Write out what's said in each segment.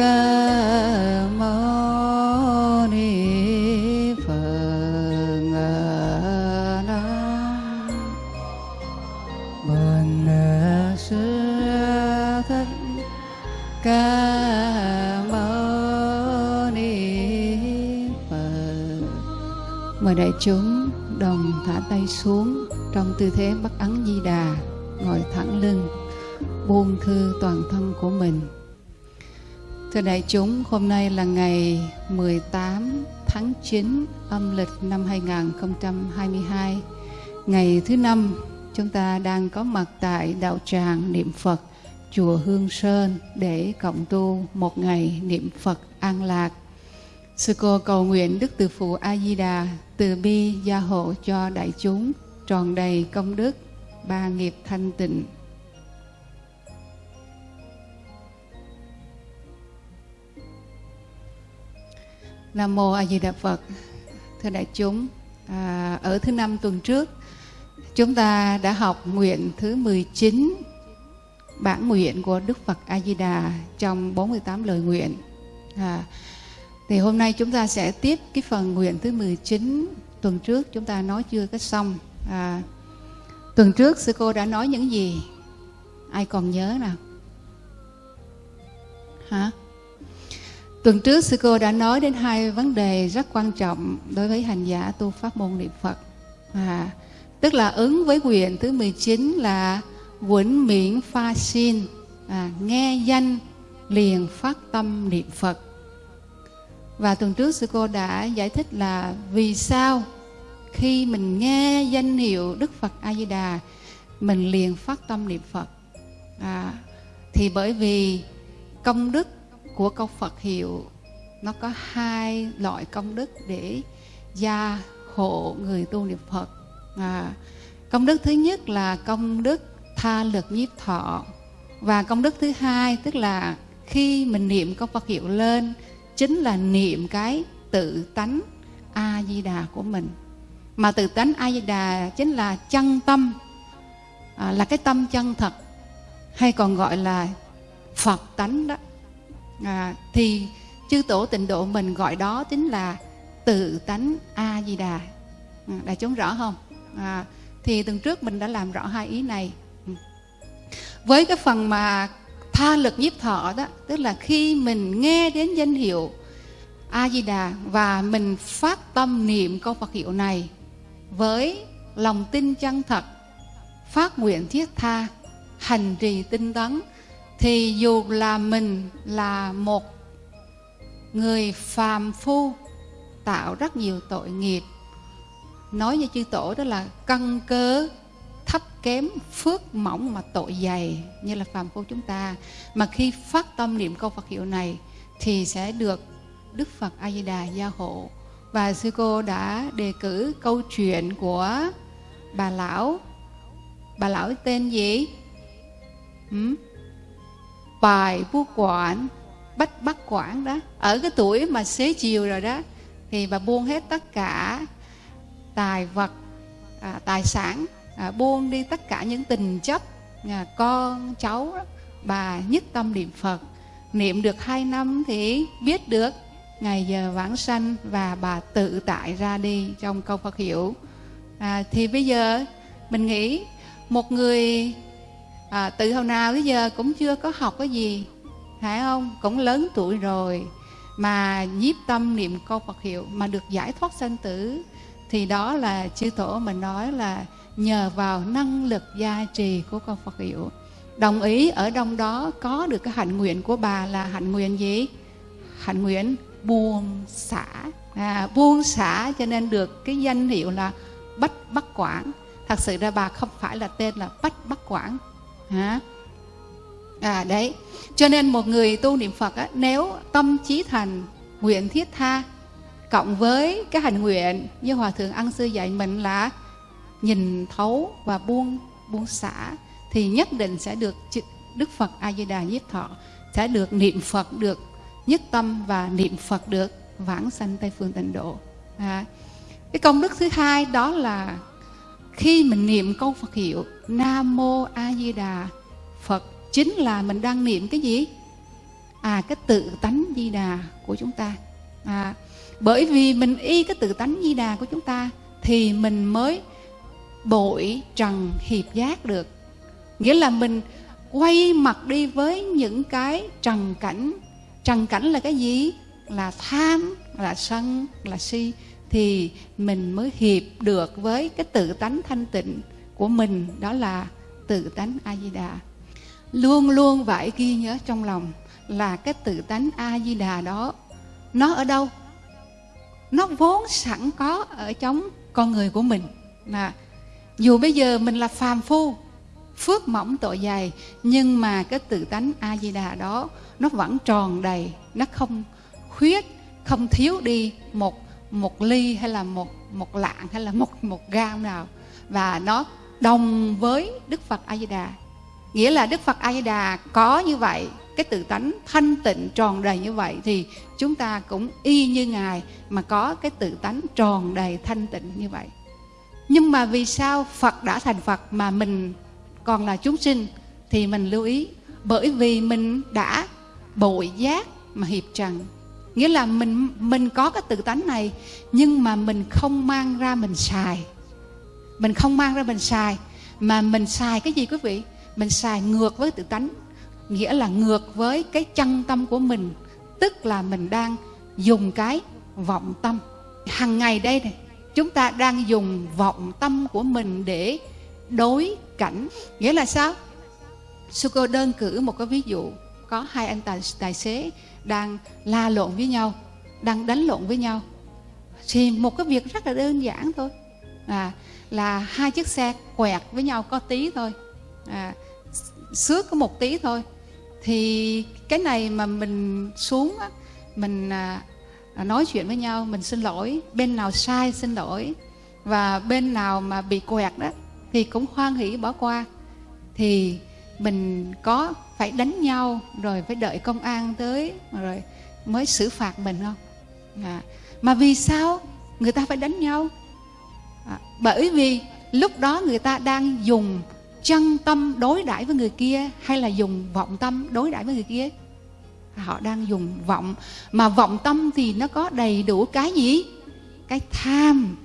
ca mâu ni phật nam bần sư thích ca mâu ni phật. Mời đại chúng đồng thả tay xuống trong tư thế bắt ấn di đà. Đại chúng, hôm nay là ngày 18 tháng 9 âm lịch năm 2022, ngày thứ năm chúng ta đang có mặt tại đạo tràng niệm Phật chùa Hương Sơn để cộng tu một ngày niệm Phật an lạc. Sư cô cầu nguyện Đức Từ Phụ A Di Đà từ bi gia hộ cho đại chúng tròn đầy công đức, ba nghiệp thanh tịnh Nam mô A Di Đà Phật. Thưa đại chúng, à, ở thứ năm tuần trước chúng ta đã học nguyện thứ 19 bản nguyện của Đức Phật A Di Đà trong 48 lời nguyện. À, thì hôm nay chúng ta sẽ tiếp cái phần nguyện thứ 19 tuần trước chúng ta nói chưa có xong. À, tuần trước sư cô đã nói những gì? Ai còn nhớ nào? Hả? Tuần trước sư cô đã nói đến hai vấn đề rất quan trọng đối với hành giả tu pháp môn niệm Phật. À, tức là ứng với nguyện thứ 19 là Quẩn miễn pha xin, à, nghe danh liền phát tâm niệm Phật. Và tuần trước sư cô đã giải thích là vì sao khi mình nghe danh hiệu Đức Phật A Di Đà mình liền phát tâm niệm Phật. À, thì bởi vì công đức của câu Phật hiệu nó có hai loại công đức để gia hộ người tu niệm Phật. À, công đức thứ nhất là công đức tha lực nhiếp thọ và công đức thứ hai tức là khi mình niệm câu Phật hiệu lên chính là niệm cái tự tánh A Di Đà của mình. Mà tự tánh A Di Đà chính là chân tâm à, là cái tâm chân thật hay còn gọi là Phật tánh đó à, thì chư tổ tịnh độ mình gọi đó chính là tự tánh a di đà à, ừ, đại chúng rõ không? À, thì tuần trước mình đã làm rõ hai ý này. Ừ. Với cái phần mà tha lực nhiếp thọ đó tức là khi mình nghe đến danh hiệu a di đà và mình phát tâm niệm câu phật hiệu này với lòng tin chân thật phát nguyện thiết tha hành trì tinh tấn thì dù là mình là một người phàm phu, tạo rất nhiều tội nghiệp. Nói như chư tổ đó là căn cơ thấp kém phước mỏng mà tội dày, như là phàm phu chúng ta. Mà khi phát tâm niệm câu Phật hiệu này thì sẽ được Đức Phật A Di Đà gia hộ. Và sư cô đã đề cử câu chuyện của bà lão. Bà lão tên gì? Ừ bài bu quản bách bắt quản đó. Ở cái tuổi mà xế chiều rồi đó thì bà buông hết tất cả tài vật à, tài sản à, buông đi tất cả những tình chấp à, con cháu đó. bà nhất tâm niệm phật. Niệm được hai năm thì biết được ngày giờ vãng sanh và bà tự tại ra đi trong câu phật hiểu, à, thì bây giờ mình nghĩ một người à, từ hồi nào tới giờ cũng chưa có học cái gì phải không? Cũng lớn tuổi rồi mà nhiếp tâm niệm câu Phật hiệu mà được giải thoát sanh tử thì đó là chư tổ mình nói là nhờ vào năng lực gia trì của câu Phật hiệu. Đồng ý ở trong đó có được cái hạnh nguyện của bà là hạnh nguyện gì? Hạnh nguyện buông xả. À, buông xả cho nên được cái danh hiệu là bách bắc quảng. Thật sự ra bà không phải là tên là bách bắc quảng hả? À đấy. Cho nên một người tu niệm phật á, nếu tâm trí thành nguyện thiết tha cộng với cái hành nguyện như hòa thượng ăn sư dạy mình là nhìn thấu và buông buông xả thì nhất định sẽ được đức phật a di đà nhiếp thọ sẽ được niệm phật được nhất tâm và niệm phật được vãng sanh tây phương tịnh độ. À, cái công đức thứ hai đó là khi mình niệm câu Phật hiệu Nam Mô A Di Đà Phật chính là mình đang niệm cái gì? à cái tự tánh di đà của chúng ta. À, bởi vì mình y cái tự tánh di đà của chúng ta thì mình mới bội trần hiệp giác được. Nghĩa là mình quay mặt đi với những cái trần cảnh. Trần cảnh là cái gì? Là tham là sân là si thì mình mới hiệp được với cái tự tánh thanh tịnh của mình, đó là tự tánh a di đà luôn luôn phải ghi nhớ trong lòng là cái tự tánh a di đà đó, nó ở đâu? Nó vốn sẵn có ở trong con người của mình. Là dù bây giờ mình là phàm phu, phước mỏng tội dày, nhưng mà cái tự tánh a di đà đó nó vẫn tròn đầy, nó không khuyết, không thiếu đi một một ly hay là một một lạng hay là một một gam nào. Và nó đồng với đức phật a di đà. Nghĩa là đức phật a di đà có như vậy, cái tự tánh thanh tịnh tròn đầy như vậy thì chúng ta cũng y như ngài mà có cái tự tánh tròn đầy thanh tịnh như vậy. Nhưng mà vì sao phật đã thành phật mà mình còn là chúng sinh thì mình lưu ý. Bởi vì mình đã bội giác mà hiệp trần nghĩa là mình mình có cái tự tánh này nhưng mà mình không mang ra mình xài. Mình không mang ra mình xài. Mà mình xài cái gì quý vị? Mình xài ngược với tự tánh. Nghĩa là ngược với cái chân tâm của mình. Tức là mình đang dùng cái vọng tâm. Hàng ngày đây này chúng ta đang dùng vọng tâm của mình để đối cảnh. Nghĩa là sao? Suko đơn cử một cái ví dụ. Có hai anh tài, tài xế đang la lộn với nhau đang đánh lộn với nhau. Thì một cái việc rất là đơn giản thôi. À, là hai chiếc xe quẹt với nhau có tí thôi. À, xước có một tí thôi. Thì cái này mà mình xuống á, mình à, à nói chuyện với nhau mình xin lỗi bên nào sai xin lỗi. Và bên nào mà bị quẹt đó thì cũng hoan hỷ bỏ qua. Thì mình có phải đánh nhau rồi phải đợi công an tới rồi mới xử phạt mình không? À, mà vì sao người ta phải đánh nhau? À, bởi vì lúc đó người ta đang dùng chân tâm đối đãi với người kia hay là dùng vọng tâm đối đãi với người kia? Họ đang dùng vọng mà vọng tâm thì nó có đầy đủ cái gì? Cái tham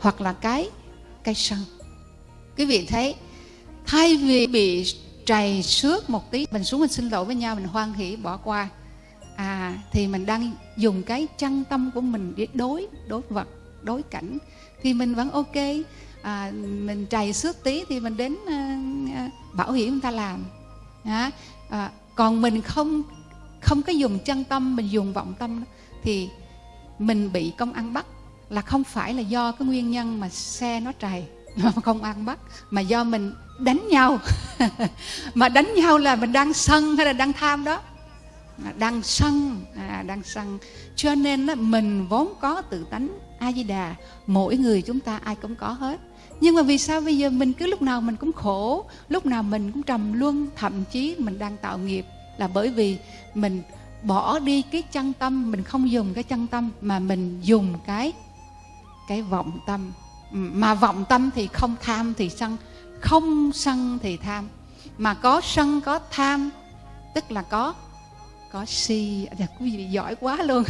hoặc là cái cái sân. Quý vị thấy thay vì bị trầy xước một tí. Mình xuống mình xin lỗi với nhau mình hoan hỷ bỏ qua. À thì mình đang dùng cái chân tâm của mình để đối đối vật đối cảnh. Thì mình vẫn ok. À, mình trầy xước tí thì mình đến à, bảo hiểm người ta làm. À, à, còn mình không không có dùng chân tâm mình dùng vọng tâm thì mình bị công an bắt. Là không phải là do cái nguyên nhân mà xe nó trầy mà không ăn bắt. Mà do mình đánh nhau. Mà đánh nhau là mình đang sân hay là đang tham đó? Đang sân à, đang sân. Cho nên là mình vốn có tự tánh a di đà mỗi người chúng ta ai cũng có hết. Nhưng mà vì sao bây giờ mình cứ lúc nào mình cũng khổ lúc nào mình cũng trầm luân thậm chí mình đang tạo nghiệp là bởi vì mình bỏ đi cái chân tâm mình không dùng cái chân tâm mà mình dùng cái cái vọng tâm. Mà vọng tâm thì không tham thì sân không sân thì tham. Mà có sân có tham tức là có có si. À, quý vị giỏi quá luôn.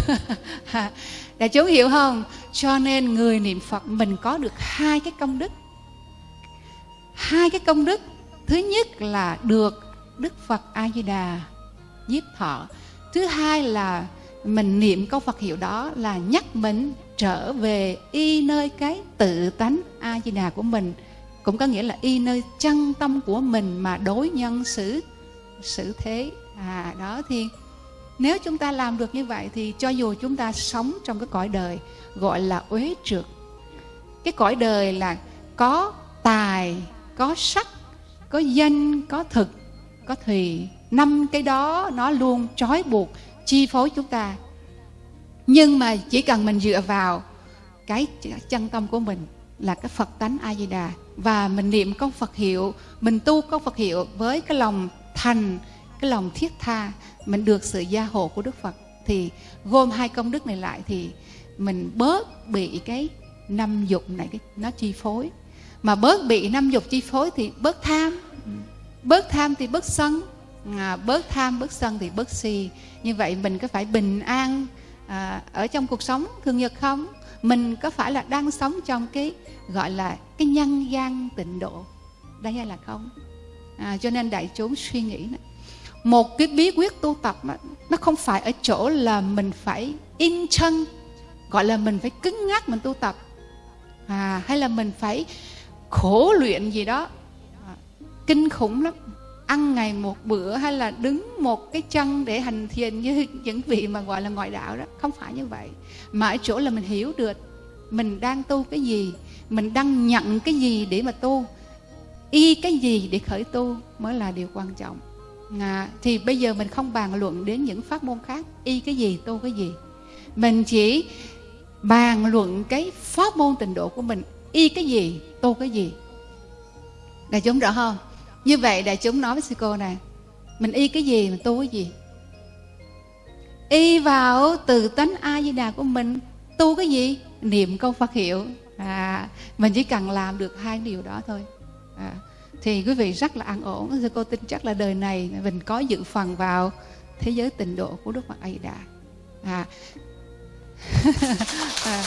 Đại chúng hiểu không? Cho nên người niệm phật mình có được hai cái công đức. Hai cái công đức. Thứ nhất là được đức phật a di đà nhiếp thọ. Thứ hai là mình niệm câu phật hiệu đó là nhắc mình trở về y nơi cái tự tánh a di đà của mình cũng có nghĩa là y nơi chân tâm của mình mà đối nhân xử xử thế. À đó thì nếu chúng ta làm được như vậy thì cho dù chúng ta sống trong cái cõi đời gọi là uế trượt. Cái cõi đời là có tài, có sắc, có danh, có thực, có thùy. Năm cái đó nó luôn trói buộc, chi phối chúng ta. Nhưng mà chỉ cần mình dựa vào cái chân tâm của mình là cái Phật tánh A Di Đà và mình niệm câu Phật hiệu, mình tu câu Phật hiệu với cái lòng thành, cái lòng thiết tha, mình được sự gia hộ của Đức Phật thì gom hai công đức này lại thì mình bớt bị cái năm dục này cái nó chi phối. Mà bớt bị năm dục chi phối thì bớt tham. Bớt tham thì bớt sân. à, bớt tham bớt sân thì bớt si như vậy mình có phải bình an à, ở trong cuộc sống thường nhật không mình có phải là đang sống trong cái gọi là cái nhân gian tịnh độ? Đây hay là không? À, cho nên đại chúng suy nghĩ này một cái bí quyết tu tập mà nó không phải ở chỗ là mình phải in chân gọi là mình phải cứng ngắc mình tu tập. À, hay là mình phải khổ luyện gì đó. À, kinh khủng lắm ăn ngày một bữa hay là đứng một cái chân để hành thiền như những vị mà gọi là ngoại đạo đó? Không phải như vậy. Mà ở chỗ là mình hiểu được mình đang tu cái gì mình đang nhận cái gì để mà tu y cái gì để khởi tu mới là điều quan trọng. À, thì bây giờ mình không bàn luận đến những pháp môn khác y cái gì tu cái gì. Mình chỉ bàn luận cái pháp môn tình độ của mình y cái gì tu cái gì. Là chúng rõ không? Như vậy đại chúng nói với sư cô này mình y cái gì mình tu cái gì? Y vào từ tánh a di đà của mình tu cái gì? Niệm câu phật hiệu. À mình chỉ cần làm được hai điều đó thôi. À, thì quý vị rất là an ổn. Sư cô tin chắc là đời này mình có dự phần vào thế giới tịnh độ của đức phật a di đà à. à.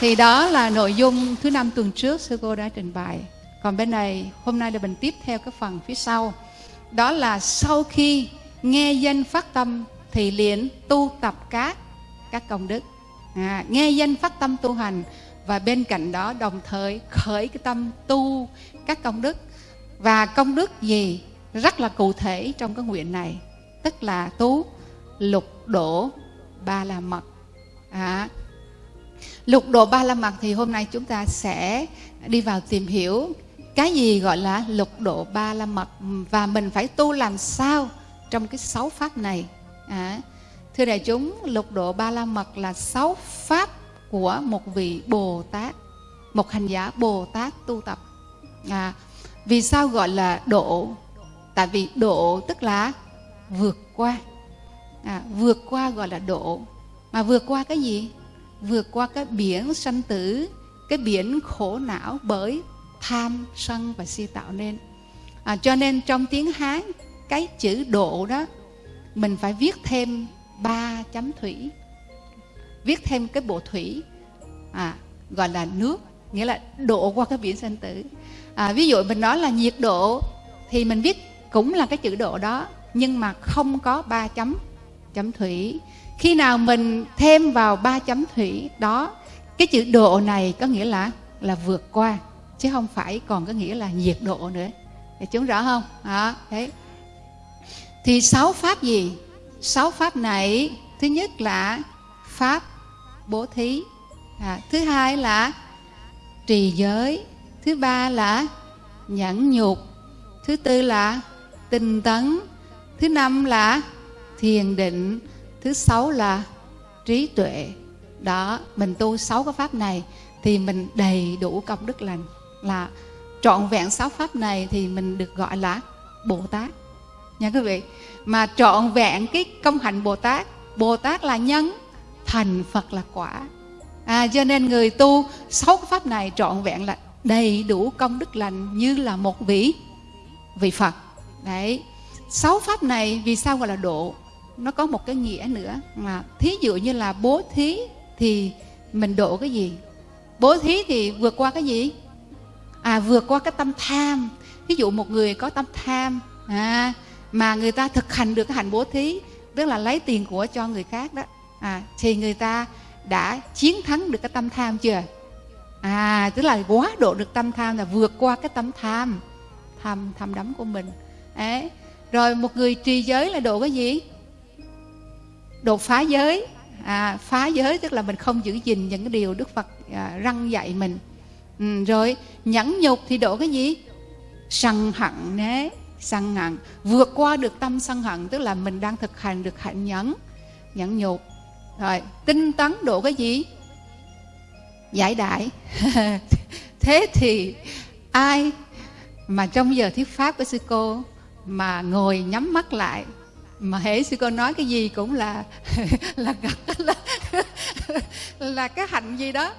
thì đó là nội dung thứ năm tuần trước sư cô đã trình bày còn bên này hôm nay là mình tiếp theo cái phần phía sau. Đó là sau khi nghe danh phát tâm thì liền tu tập các các công đức. À, nghe danh phát tâm tu hành và bên cạnh đó đồng thời khởi cái tâm tu các công đức. Và công đức gì rất là cụ thể trong cái nguyện này tức là tú lục độ ba la mật. À, lục độ ba la mật thì hôm nay chúng ta sẽ đi vào tìm hiểu cái gì gọi là lục độ ba la mật? Và mình phải tu làm sao trong cái sáu pháp này? À, thưa đại chúng lục độ ba la mật là sáu pháp của một vị bồ tát một hành giả bồ tát tu tập. À, vì sao gọi là độ? Tại vì độ tức là vượt qua. À, vượt qua gọi là độ. Mà vượt qua cái gì? Vượt qua cái biển sanh tử cái biển khổ não bởi tham sân và si tạo nên. À, cho nên trong tiếng hán cái chữ độ đó mình phải viết thêm ba chấm thủy. Viết thêm cái bộ thủy à, gọi là nước nghĩa là độ qua cái biển sanh tử. À, ví dụ mình nói là nhiệt độ thì mình viết cũng là cái chữ độ đó nhưng mà không có ba chấm chấm thủy. Khi nào mình thêm vào ba chấm thủy đó cái chữ độ này có nghĩa là là vượt qua chứ không phải còn có nghĩa là nhiệt độ nữa. Để chúng rõ không? Đó thế thì sáu pháp gì? Sáu pháp này thứ nhất là pháp bố thí. À, thứ hai là trì giới. Thứ ba là nhẫn nhục. Thứ tư là tinh tấn. Thứ năm là thiền định. Thứ sáu là trí tuệ. Đó mình tu sáu cái pháp này thì mình đầy đủ công đức lành là trọn vẹn sáu pháp này thì mình được gọi là bồ tát. Nha quý vị, mà trọn vẹn cái công hạnh bồ tát bồ tát là nhân, thành phật là quả. À cho nên người tu sáu cái pháp này trọn vẹn là đầy đủ công đức lành như là một vị vị phật. Đấy, sáu pháp này vì sao gọi là độ? Nó có một cái nghĩa nữa mà thí dụ như là bố thí thì mình độ cái gì? Bố thí thì vượt qua cái gì? À vượt qua cái tâm tham. Ví dụ một người có tâm tham à, mà người ta thực hành được cái hành bố thí tức là lấy tiền của cho người khác đó à, thì người ta đã chiến thắng được cái tâm tham chưa? À tức là quá độ được tâm tham là vượt qua cái tâm tham tham tham đắm của mình. Ấy rồi một người trì giới là độ cái gì? Độ phá giới. À, phá giới tức là mình không giữ gìn những cái điều đức phật à, răng dạy mình ừ, rồi nhẫn nhục thì độ cái gì? Sân hận nế sân hận. Vượt qua được tâm sân hận tức là mình đang thực hành được hạnh nhẫn nhẫn nhục. Rồi tinh tấn độ cái gì? Giải đại. Thế thì ai mà trong giờ thuyết pháp của sư cô mà ngồi nhắm mắt lại mà hễ sư cô nói cái gì cũng là là là, là cái hạnh gì đó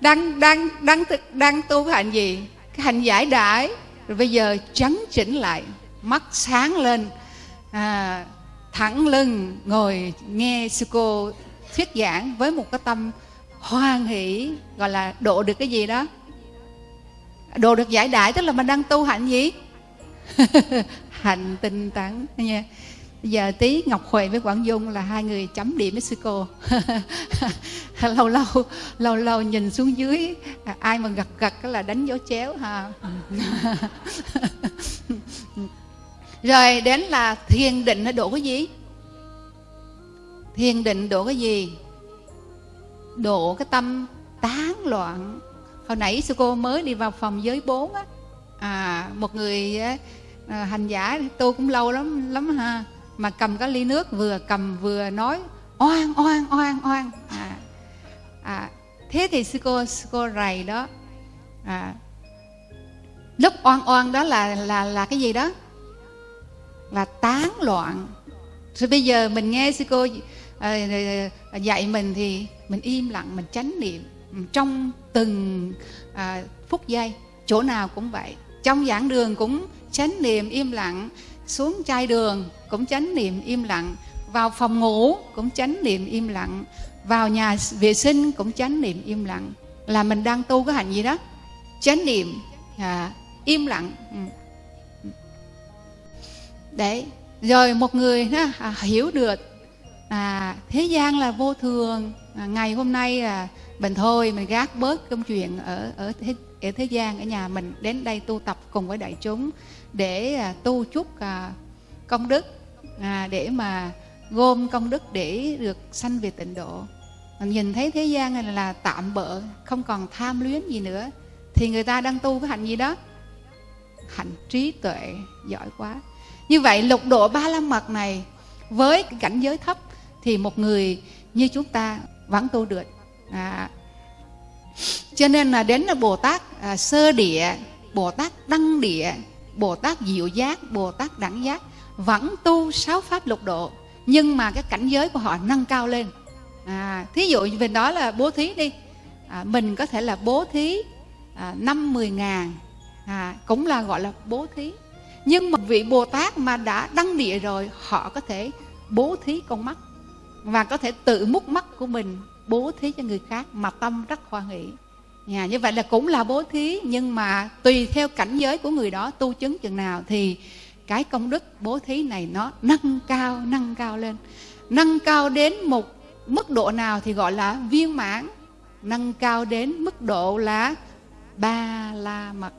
đang đang đang thực đang tu hành gì? Cái hành giải đãi. Rồi bây giờ chấn chỉnh lại. Mắt sáng lên. À, thẳng lưng ngồi nghe sư cô thuyết giảng với một cái tâm hoan hỷ gọi là độ được cái gì đó? Độ được giải đại tức là mình đang tu hạnh gì? Hạnh tinh tấn. Nha giờ tí ngọc huệ với quảng dung là hai người chấm điểm với sư cô lâu lâu lâu lâu nhìn xuống dưới à, ai mà gật gật là đánh dấu chéo ha. Rồi đến là thiền định nó đổ cái gì? Thiền định đổ cái gì? Đổ cái tâm tán loạn. Hồi nãy sư cô mới đi vào phòng giới bốn á. À một người à, hành giả tôi cũng lâu lắm lắm ha mà cầm cái ly nước vừa cầm vừa nói oan oan oan oan. À, à, thế thì sư cô sư cô rầy đó. À, lúc oan oan đó là là là cái gì đó? Là tán loạn. Rồi bây giờ mình nghe sư cô à, dạy mình thì mình im lặng mình chánh niệm. Trong từng à, phút giây chỗ nào cũng vậy. Trong giảng đường cũng chánh niệm im lặng xuống chai đường cũng chánh niệm im lặng. Vào phòng ngủ cũng chánh niệm im lặng. Vào nhà vệ sinh cũng chánh niệm im lặng. Là mình đang tu cái hành gì đó. Chánh niệm à, im lặng. Ừ. đấy. Rồi một người đó, à, hiểu được. À, thế gian là vô thường. À, ngày hôm nay là mình thôi mình gác bớt công chuyện ở ở thế, ở thế gian ở nhà mình đến đây tu tập cùng với đại chúng để à, tu chút à, công đức à, để mà gom công đức để được sanh về tịnh độ. Mình nhìn thấy thế gian này là tạm bợ không còn tham luyến gì nữa thì người ta đang tu cái hạnh gì đó? Hạnh trí tuệ giỏi quá. Như vậy lục độ ba la mật này với cái cảnh giới thấp thì một người như chúng ta vẫn tu được. À, cho nên là đến là bồ tát à, sơ địa bồ tát đăng địa bồ tát diệu giác bồ tát đẳng giác vẫn tu sáu pháp lục độ nhưng mà cái cảnh giới của họ nâng cao lên. À, thí dụ về đó là bố thí đi. À, mình có thể là bố thí à, năm mười ngàn. À, cũng là gọi là bố thí. Nhưng mà vị bồ tát mà đã đăng địa rồi họ có thể bố thí con mắt. Và có thể tự múc mắt của mình bố thí cho người khác mà tâm rất hoan hỷ. Nhà như vậy là cũng là bố thí nhưng mà tùy theo cảnh giới của người đó tu chứng chừng nào thì cái công đức bố thí này nó nâng cao nâng cao lên. Nâng cao đến một mức độ nào thì gọi là viên mãn. Nâng cao đến mức độ là ba la mật.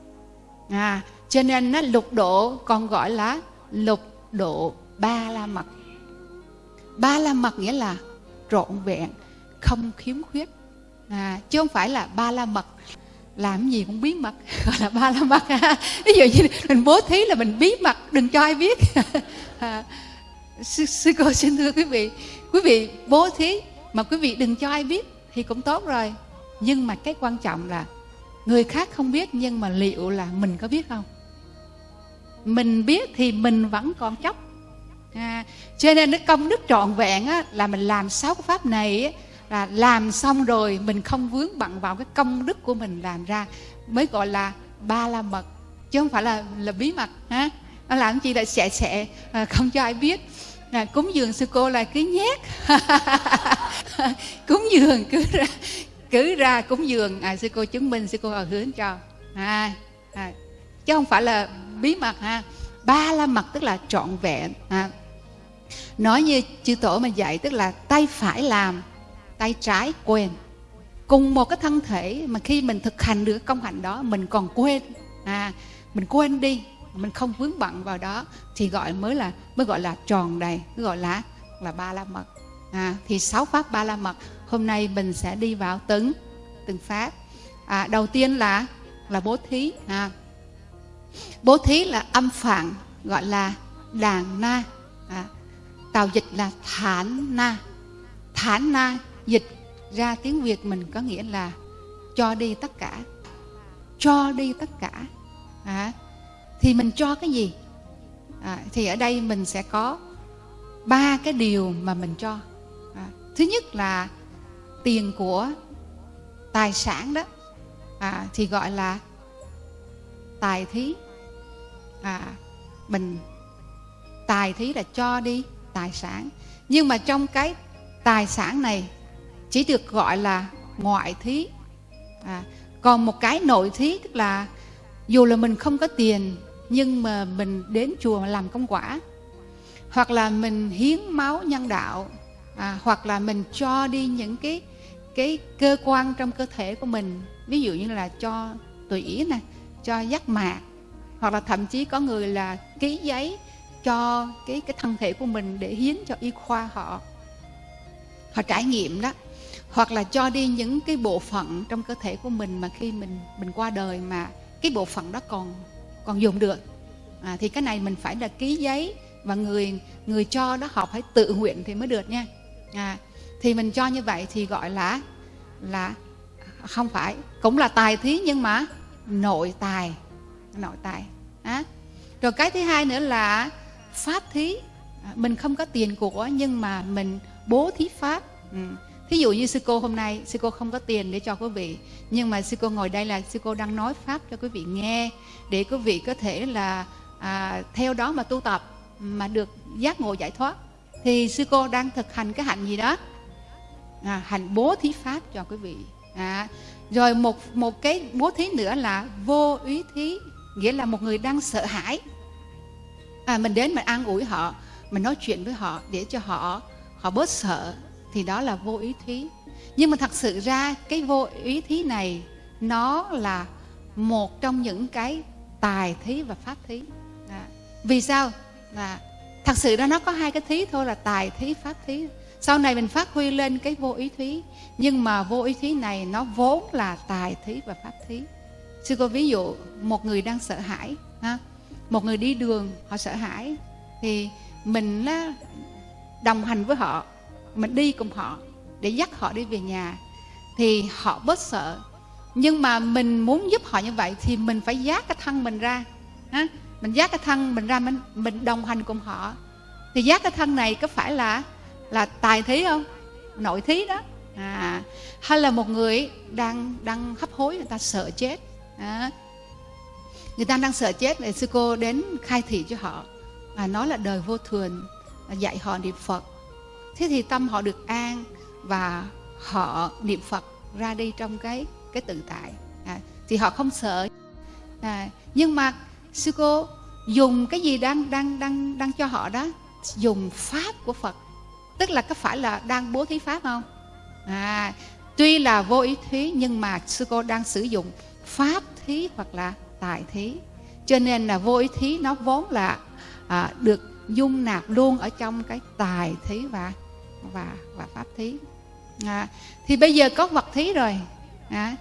À cho nên nó lục độ còn gọi là lục độ ba la mật. Ba la mật nghĩa là trọn vẹn không khiếm khuyết. À, chứ không phải là ba la mật làm gì cũng bí mật gọi là ba la mật ví dụ như mình bố thí là mình bí mật đừng cho ai biết. À, sư, sư cô xin thưa quý vị quý vị bố thí mà quý vị đừng cho ai biết thì cũng tốt rồi. Nhưng mà cái quan trọng là người khác không biết nhưng mà liệu là mình có biết không? Mình biết thì mình vẫn còn chấp à, cho nên cái công đức trọn vẹn á, là mình làm sáu cái pháp này á, là làm xong rồi mình không vướng bận vào cái công đức của mình làm ra. Mới gọi là ba la mật chứ không phải là là bí mật ha? Nó làm chi là sẽ sẽ à, không cho ai biết. Là cúng dường sư cô là cứ nhét. Cúng dường cứ ra cứ ra cúng dường. À, sư cô chứng minh sư cô ở hướng cho. À, à, chứ không phải là bí mật ha? Ba la mật tức là trọn vẹn à. nói như chư tổ mà dạy tức là tay phải làm tay trái quên. Cùng một cái thân thể mà khi mình thực hành được công hạnh đó mình còn quên. À mình quên đi mình không vướng bận vào đó thì gọi mới là mới gọi là tròn đầy mới gọi là là ba la mật. À, thì sáu pháp ba la mật hôm nay mình sẽ đi vào từng từng pháp. À, đầu tiên là là bố thí à, bố thí là âm phạn gọi là đàn na. À, tào dịch là thản na. Thản na dịch ra tiếng việt mình có nghĩa là cho đi tất cả. Cho đi tất cả. À, thì mình cho cái gì? À, thì ở đây mình sẽ có ba cái điều mà mình cho. À, thứ nhất là tiền của tài sản đó. À, thì gọi là tài thí. À, mình tài thí là cho đi tài sản. Nhưng mà trong cái tài sản này chỉ được gọi là ngoại thí. À, còn một cái nội thí tức là dù là mình không có tiền nhưng mà mình đến chùa làm công quả hoặc là mình hiến máu nhân đạo à, hoặc là mình cho đi những cái cái cơ quan trong cơ thể của mình ví dụ như là cho tủy nè cho giác mạc hoặc là thậm chí có người là ký giấy cho cái cái thân thể của mình để hiến cho y khoa họ. Họ trải nghiệm đó hoặc là cho đi những cái bộ phận trong cơ thể của mình mà khi mình mình qua đời mà cái bộ phận đó còn còn dùng được à, thì cái này mình phải là ký giấy và người người cho đó họ phải tự nguyện thì mới được nha à, thì mình cho như vậy thì gọi là là không phải cũng là tài thí nhưng mà nội tài nội tài à. rồi cái thứ hai nữa là pháp thí à, mình không có tiền của nhưng mà mình bố thí pháp ừ thí dụ như sư cô hôm nay sư cô không có tiền để cho quý vị nhưng mà sư cô ngồi đây là sư cô đang nói pháp cho quý vị nghe để quý vị có thể là à, theo đó mà tu tập mà được giác ngộ giải thoát. Thì sư cô đang thực hành cái hạnh gì đó? À, hạnh bố thí pháp cho quý vị. À, rồi một một cái bố thí nữa là vô úy thí nghĩa là một người đang sợ hãi. À, mình đến mình an ủi họ mình nói chuyện với họ để cho họ họ bớt sợ thì đó là vô ý thí. Nhưng mà thật sự ra, cái vô ý thí này, nó là một trong những cái tài thí và pháp thí. Đó. vì sao? Là thật sự ra nó có hai cái thí thôi là tài thí, pháp thí. Sau này mình phát huy lên cái vô ý thí, nhưng mà vô ý thí này nó vốn là tài thí và pháp thí. Sư cô ví dụ, một người đang sợ hãi, ha, một người đi đường, họ sợ hãi, thì mình là đồng hành với họ mình đi cùng họ để dắt họ đi về nhà thì họ bớt sợ. Nhưng mà mình muốn giúp họ như vậy thì mình phải giác cái thân mình ra ha? mình giác cái thân mình ra mình mình đồng hành cùng họ. Thì giác cái thân này có phải là là tài thí không? Nội thí đó. À, hay là một người đang đang hấp hối người ta sợ chết à, người ta đang sợ chết thì sư cô đến khai thị cho họ và nói là đời vô thường dạy họ niệm phật thế thì tâm họ được an và họ niệm phật ra đi trong cái cái tự tại. À, thì họ không sợ. À, nhưng mà sư cô dùng cái gì đang đang đang đang cho họ đó? Dùng pháp của phật. Tức là có phải là đang bố thí pháp không? À tuy là vô ý thí nhưng mà sư cô đang sử dụng pháp thí hoặc là tài thí. Cho nên là vô ý thí nó vốn là à, được dung nạp luôn ở trong cái tài thí và và và pháp thí. À, thì bây giờ có vật thí rồi. À,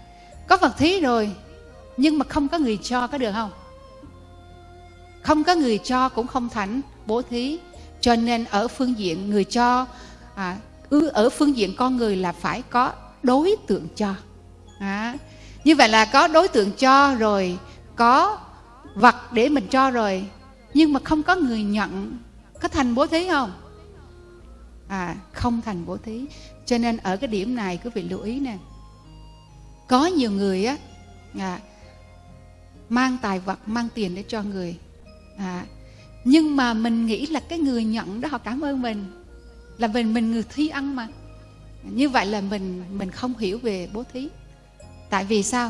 có vật thí rồi nhưng mà không có người cho có được không? Không có người cho cũng không thành bố thí. Cho nên ở phương diện người cho à, ở phương diện con người là phải có đối tượng cho. À, như vậy là có đối tượng cho rồi có vật để mình cho rồi nhưng mà không có người nhận có thành bố thí không? À không thành bố thí. Cho nên ở cái điểm này quý vị lưu ý nè. Có nhiều người á à, mang tài vật mang tiền để cho người. À, nhưng mà mình nghĩ là cái người nhận đó họ cảm ơn mình. Là mình mình người thi ăn mà. Như vậy là mình mình không hiểu về bố thí. Tại vì sao?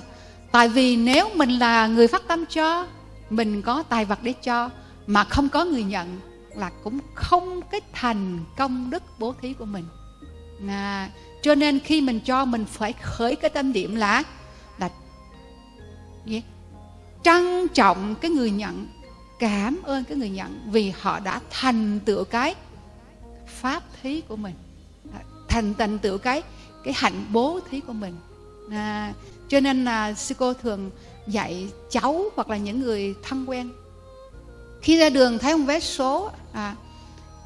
Tại vì nếu mình là người phát tâm cho mình có tài vật để cho mà không có người nhận là cũng không cái thành công đức bố thí của mình à, cho nên khi mình cho mình phải khởi cái tâm điểm là là gì? trân trọng cái người nhận cảm ơn cái người nhận vì họ đã thành tựu cái pháp thí của mình à, thành thành tựu cái cái hạnh bố thí của mình à, cho nên là sư cô thường dạy cháu hoặc là những người thân quen khi ra đường thấy ông vé số à,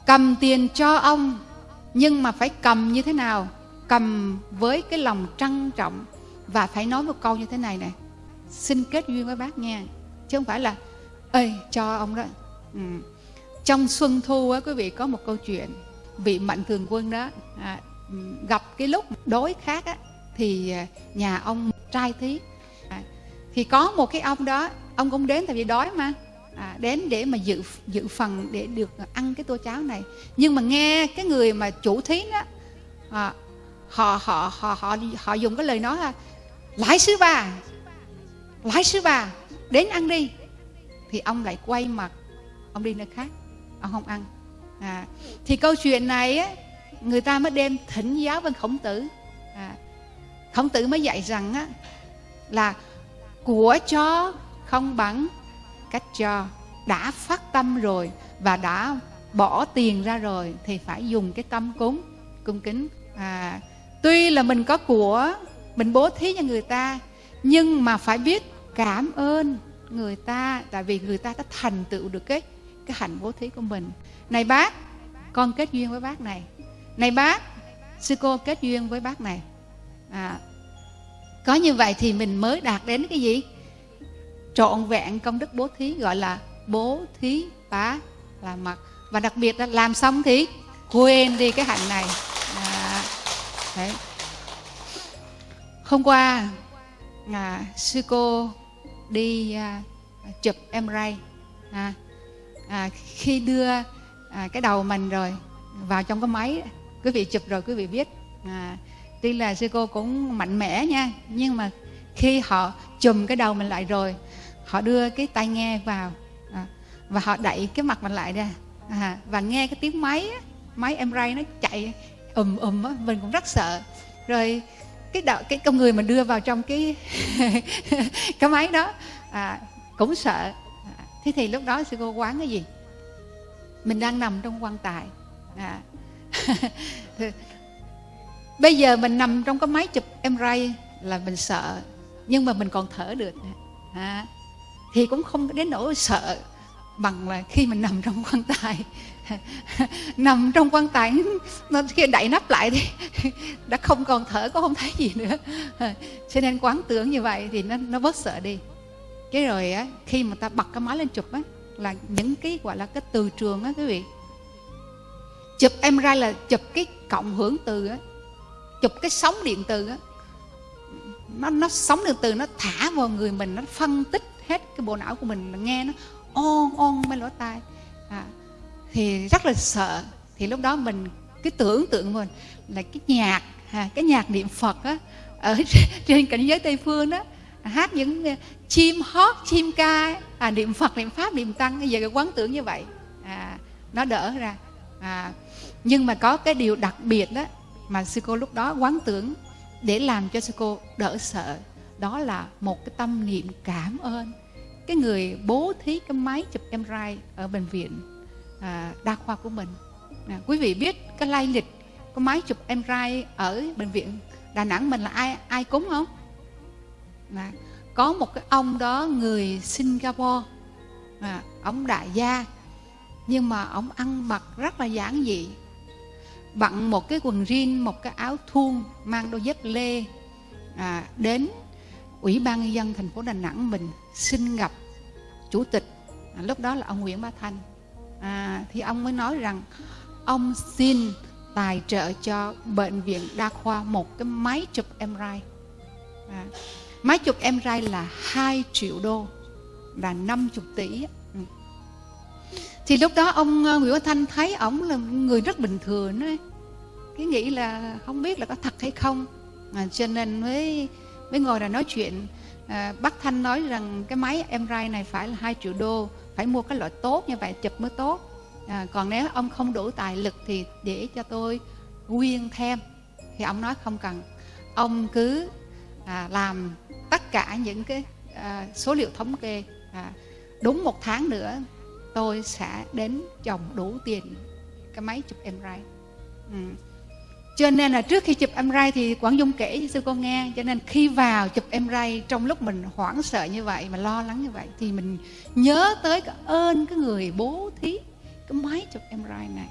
cầm tiền cho ông nhưng mà phải cầm như thế nào? Cầm với cái lòng trân trọng và phải nói một câu như thế này này. Xin kết duyên với bác nha chứ không phải là ơi cho ông đó. Ừ. trong xuân thu á quý vị có một câu chuyện vị mạnh thường quân đó à, gặp cái lúc đối khác á thì à, nhà ông trai thí. À, thì có một cái ông đó ông cũng đến tại vì đói mà à, đến để mà dự dự phần để được ăn cái tô cháo này. Nhưng mà nghe cái người mà chủ thí đó à, họ họ họ họ họ dùng cái lời nói là lãi sứ bà lãi sứ bà đến ăn đi. Thì ông lại quay mặt ông đi nơi khác ông không ăn. À, thì câu chuyện này á, người ta mới đem thỉnh giáo với khổng tử. À, khổng tử mới dạy rằng á, là của cho không bằng cách cho. Đã phát tâm rồi và đã bỏ tiền ra rồi thì phải dùng cái tâm cúng cung kính. À, tuy là mình có của mình bố thí cho người ta nhưng mà phải biết cảm ơn người ta tại vì người ta đã thành tựu được cái cái hạnh bố thí của mình. Này bác con kết duyên với bác này. Này bác sư cô kết duyên với bác này. À, có như vậy thì mình mới đạt đến cái gì? Trọn vẹn công đức bố thí gọi là bố thí bá là mặt và đặc biệt là làm xong thì quên đi cái hạnh này. À, đấy. hôm qua à, sư cô đi à, chụp em ray à, à, khi đưa à, cái đầu mình rồi vào trong cái máy quý vị chụp rồi quý vị biết. À, tuy là sư cô cũng mạnh mẽ nha nhưng mà khi họ chùm cái đầu mình lại rồi họ đưa cái tai nghe vào à, và họ đẩy cái mặt mình lại ra à, và nghe cái tiếng máy máy em ray nó chạy ùm ùm á mình cũng rất sợ rồi cái đạo cái con người mà đưa vào trong cái cái máy đó à, cũng sợ à, thế thì lúc đó sư cô quán cái gì mình đang nằm trong quan tài à. bây giờ mình nằm trong cái máy chụp em ray là mình sợ nhưng mà mình còn thở được à thì cũng không đến nỗi sợ bằng là khi mình nằm trong quan tài. Nằm trong quan tài nó khi đậy nắp lại thì đã không còn thở cũng không thấy gì nữa. Cho nên quán tưởng như vậy thì nó nó bớt sợ đi. Cái rồi á, khi mà ta bật cái máy lên chụp á, là những cái gọi là cái từ trường á quý vị. Chụp em ra là chụp cái cộng hưởng từ á, chụp cái sóng điện từ á. Nó nó sóng điện từ nó thả vào người mình, nó phân tích hết cái bộ não của mình nghe nó on on bên lỗ tai. À, thì rất là sợ. Thì lúc đó mình cái tưởng tượng mình là cái nhạc à, cái nhạc niệm phật á ở trên cảnh giới tây phương đó hát những à, chim hót chim ca à, niệm phật niệm pháp niệm tăng bây giờ cái quán tưởng như vậy. À, nó đỡ ra. À, nhưng mà có cái điều đặc biệt đó mà sư cô lúc đó quán tưởng để làm cho sư cô đỡ sợ đó là một cái tâm niệm cảm ơn cái người bố thí cái máy chụp MRI ở bệnh viện à, đa khoa của mình. À, quý vị biết cái lai lịch cái máy chụp MRI ở bệnh viện Đà Nẵng mình là ai ai cúng không? À, có một cái ông đó người Singapore. À, ông đại gia nhưng mà ông ăn mặc rất là giản dị. Bận một cái quần jean một cái áo thun mang đôi dép lê à, đến ủy ban nhân dân thành phố đà nẵng mình xin gặp chủ tịch. À, lúc đó là ông nguyễn bá thanh. À, thì ông mới nói rằng ông xin tài trợ cho bệnh viện đa khoa một cái máy chụp MRI à, máy chụp MRI là 2 triệu đô là 50 tỷ. Ừ. Thì lúc đó ông ờ, Nguyễn Văn Thanh thấy ổng là người rất bình thường ấy. cái nghĩ là không biết là có thật hay không. À, cho nên mới mới ngồi là nói chuyện à, bác Thanh nói rằng cái máy MRI này phải là 2 triệu đô phải mua cái loại tốt như vậy chụp mới tốt. À, còn nếu ông không đủ tài lực thì để cho tôi quyên thêm. Thì ông nói không cần. Ông cứ à, làm tất cả những cái à, số liệu thống kê à, đúng một tháng nữa tôi sẽ đến chồng đủ tiền cái máy chụp MRI ừ cho nên là trước khi chụp MRI thì Quảng Dung kể cho sư cô nghe cho nên khi vào chụp MRI trong lúc mình hoảng sợ như vậy mà lo lắng như vậy thì mình nhớ tới cái ơn cái người bố thí cái máy chụp MRI này.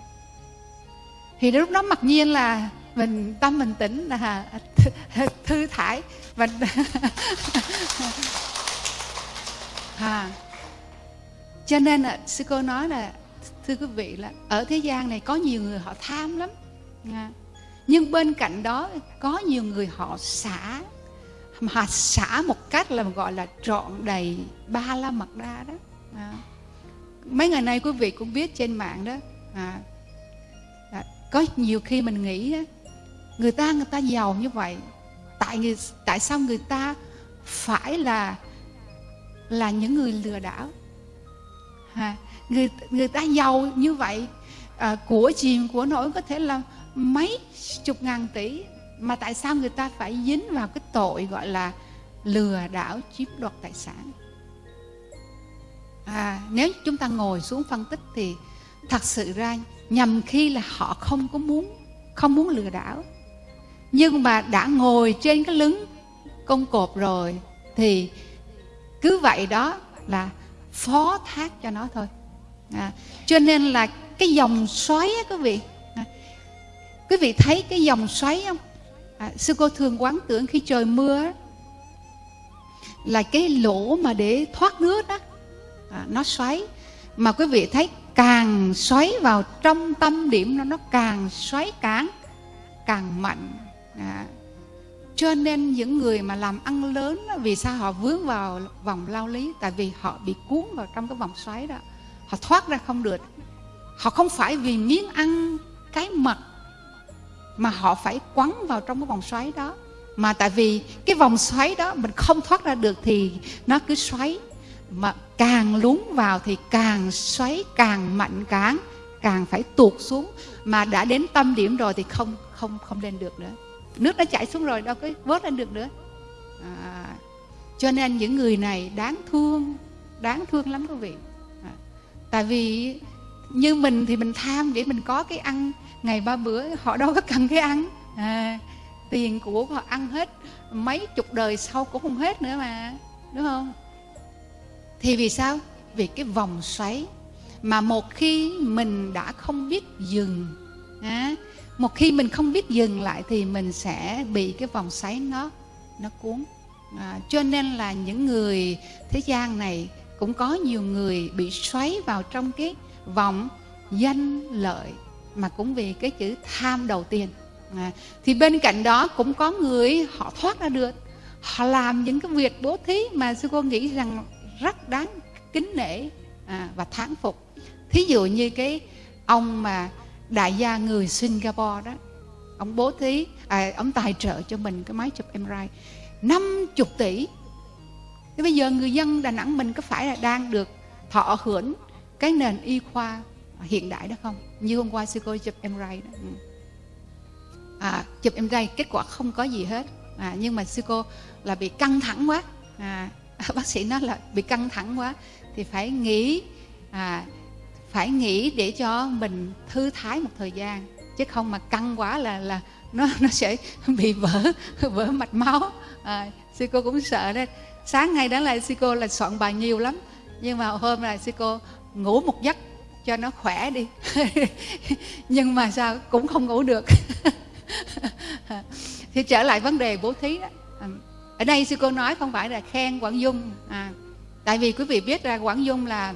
Thì lúc đó mặc nhiên là mình tâm mình tĩnh là thư thải và à, cho nên là sư cô nói là thưa quý vị là ở thế gian này có nhiều người họ tham lắm. À, nhưng bên cạnh đó có nhiều người họ xả. Mà xả một cách là gọi là trọn đầy ba la mật đa đó. À. mấy ngày nay quý vị cũng biết trên mạng đó à, à, có nhiều khi mình nghĩ người ta người ta giàu như vậy tại người tại sao người ta phải là là những người lừa đảo? À, người người ta giàu như vậy à, của chìm của nổi có thể là mấy chục ngàn tỷ mà tại sao người ta phải dính vào cái tội gọi là lừa đảo chiếm đoạt tài sản? À, nếu chúng ta ngồi xuống phân tích thì thật sự ra nhằm khi là họ không có muốn không muốn lừa đảo. Nhưng mà đã ngồi trên cái lưng công cột rồi thì cứ vậy đó là phó thác cho nó thôi. À, cho nên là cái dòng xoáy á quý vị quý vị thấy cái dòng xoáy không? À, sư cô thường quán tưởng khi trời mưa là cái lỗ mà để thoát nước đó. À, nó xoáy. Mà quý vị thấy càng xoáy vào trong tâm điểm nó nó càng xoáy cản, càng mạnh. À, cho nên những người mà làm ăn lớn đó, vì sao họ vướng vào vòng lao lý? Tại vì họ bị cuốn vào trong cái vòng xoáy đó. Họ thoát ra không được. Họ không phải vì miếng ăn cái mặt mà họ phải quấn vào trong cái vòng xoáy đó. Mà tại vì cái vòng xoáy đó mình không thoát ra được thì nó cứ xoáy. Mà càng lún vào thì càng xoáy càng mạnh càng càng phải tuột xuống. Mà đã đến tâm điểm rồi thì không không không lên được nữa. Nước đã chảy xuống rồi đâu có vớt lên được nữa. À, cho nên những người này đáng thương đáng thương lắm quý vị. À, tại vì như mình thì mình tham để mình có cái ăn ngày ba bữa họ đâu có cần cái ăn. À, tiền của họ ăn hết mấy chục đời sau cũng không hết nữa mà đúng không? Thì vì sao? Vì cái vòng xoáy mà một khi mình đã không biết dừng à, một khi mình không biết dừng lại thì mình sẽ bị cái vòng xoáy nó nó cuốn. À, cho nên là những người thế gian này cũng có nhiều người bị xoáy vào trong cái vòng danh lợi mà cũng vì cái chữ tham đầu tiên. À, thì bên cạnh đó cũng có người họ thoát ra được. Họ làm những cái việc bố thí mà sư cô nghĩ rằng rất đáng kính nể à, và thán phục. Thí dụ như cái ông mà đại gia người Singapore đó ông bố thí à, ông tài trợ cho mình cái máy chụp MRI 50 tỷ. Thế bây giờ người dân Đà Nẵng mình có phải là đang được thọ hưởng cái nền y khoa hiện đại đó không? Như hôm qua sư cô chụp MRI đó. Ừ. à, chụp MRI kết quả không có gì hết. À, nhưng mà sư cô là bị căng thẳng quá. À, bác sĩ nói là bị căng thẳng quá. Thì phải nghỉ à, phải nghỉ để cho mình thư thái một thời gian. Chứ không mà căng quá là là nó nó sẽ bị vỡ vỡ mạch máu. À, sư cô cũng sợ đấy sáng ngày đó là sư cô là soạn bài nhiều lắm. Nhưng mà hôm là sư cô ngủ một giấc cho nó khỏe đi. Nhưng mà sao cũng không ngủ được. Thì trở lại vấn đề bố thí đó. À, ở đây sư cô nói không phải là khen quảng dung. À, tại vì quý vị biết ra quảng dung là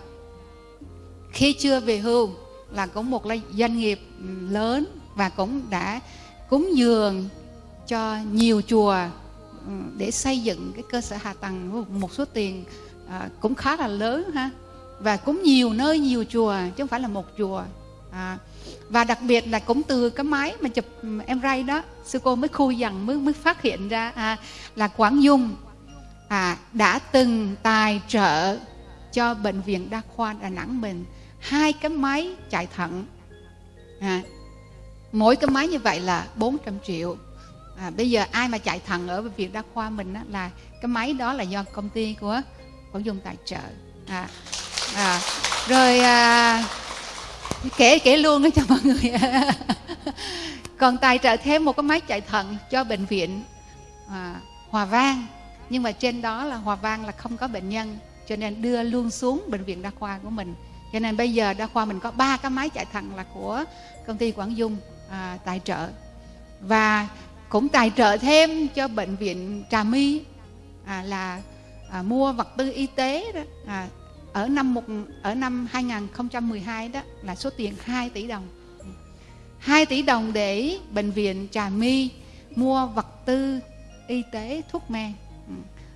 khi chưa về hưu là cũng một doanh nghiệp ừ, lớn và cũng đã cúng dường cho nhiều chùa ừ, để xây dựng cái cơ sở hạ tầng một số tiền à, cũng khá là lớn ha và cũng nhiều nơi nhiều chùa chứ không phải là một chùa. À, và đặc biệt là cũng từ cái máy mà chụp ừ, em ray đó sư cô mới khui dần mới mới phát hiện ra à, là quảng dung à, đã từng tài trợ cho bệnh viện đa khoa đà nẵng mình hai cái máy chạy thận. À, mỗi cái máy như vậy là 400 triệu. À, bây giờ ai mà chạy thận ở bệnh viện đa khoa mình á, là cái máy đó là do công ty của quảng dung tài trợ. À, à, rồi à, kể kể luôn cho mọi người. Còn tài trợ thêm một cái máy chạy thận cho bệnh viện à, hòa vang. Nhưng mà trên đó là hòa vang là không có bệnh nhân cho nên đưa luôn xuống bệnh viện đa khoa của mình. Cho nên bây giờ đa khoa mình có ba cái máy chạy thận là của công ty quảng dung à, tài trợ. Và cũng tài trợ thêm cho bệnh viện trà my à, là à, mua vật tư y tế đó à, ở năm một ở năm 2012 đó là số tiền 2 tỷ đồng. 2 tỷ đồng để bệnh viện Trà My mua vật tư y tế thuốc men.